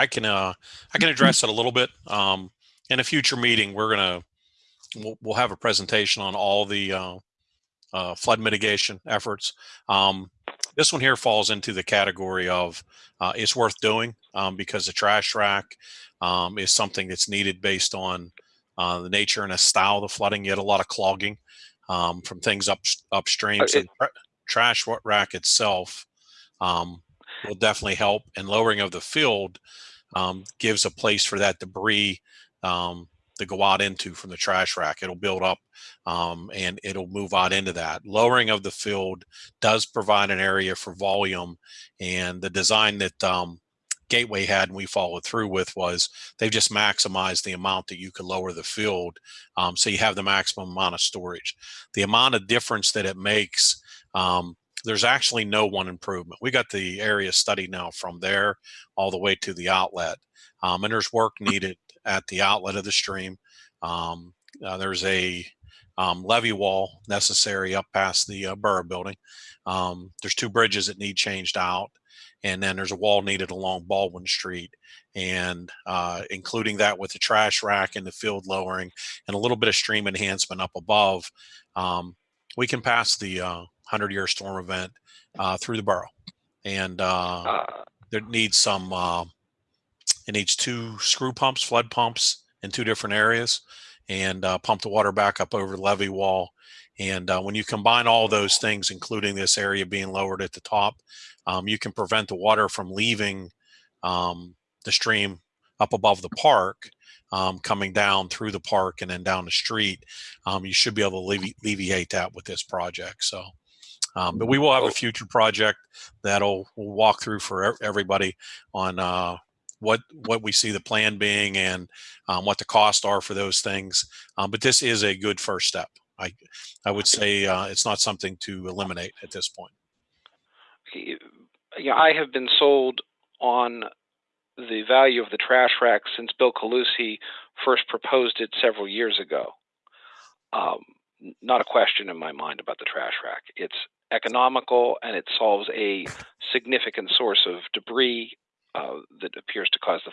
I can uh, I can address it a little bit. Um, in a future meeting, we're gonna we'll, we'll have a presentation on all the uh, uh, flood mitigation efforts. Um, this one here falls into the category of uh, it's worth doing um, because the trash rack um, is something that's needed based on uh, the nature and the style of the flooding. You had a lot of clogging um, from things up upstream. Uh, So it- trash rack itself um, will definitely help, and lowering of the field um, gives a place for that debris um, to go out into from the trash rack. It'll build up um, and it'll move out into that. Lowering of the field does provide an area for volume, and the design that um, Gateway had and we followed through with was they've just maximized the amount that you could lower the field, um, so you have the maximum amount of storage. The amount of difference that it makes. Um, there's actually no one improvement. We got the area study now from there all the way to the outlet, um, and there's work needed at the outlet of the stream. Um, uh, there's a um, levee wall necessary up past the uh, borough building. Um, there's two bridges that need changed out, and then there's a wall needed along Baldwin Street, and uh, including that with the trash rack and the field lowering and a little bit of stream enhancement up above. Um, we can pass the uh, 100 year storm event uh, through the borough, and uh, Uh, there needs some uh, it needs two screw pumps flood pumps in two different areas and uh, pump the water back up over the levee wall. And uh, when you combine all those things including this area being lowered at the top um, you can prevent the water from leaving um, the stream up above the park um, coming down through the park and then down the street um, you should be able to allevi- alleviate that with this project so um, but we will have a future project that'll we'll walk through for everybody on uh, what what we see the plan being and um, what the costs are for those things. Um, but this is a good first step. I I would say uh, it's not something to eliminate at this point. yeah, I have been sold on the value of the trash rack since Bill Calusi first proposed it several years ago. Um, not a question in my mind about the trash rack. It's economical and it solves a significant source of debris uh, that appears to cause the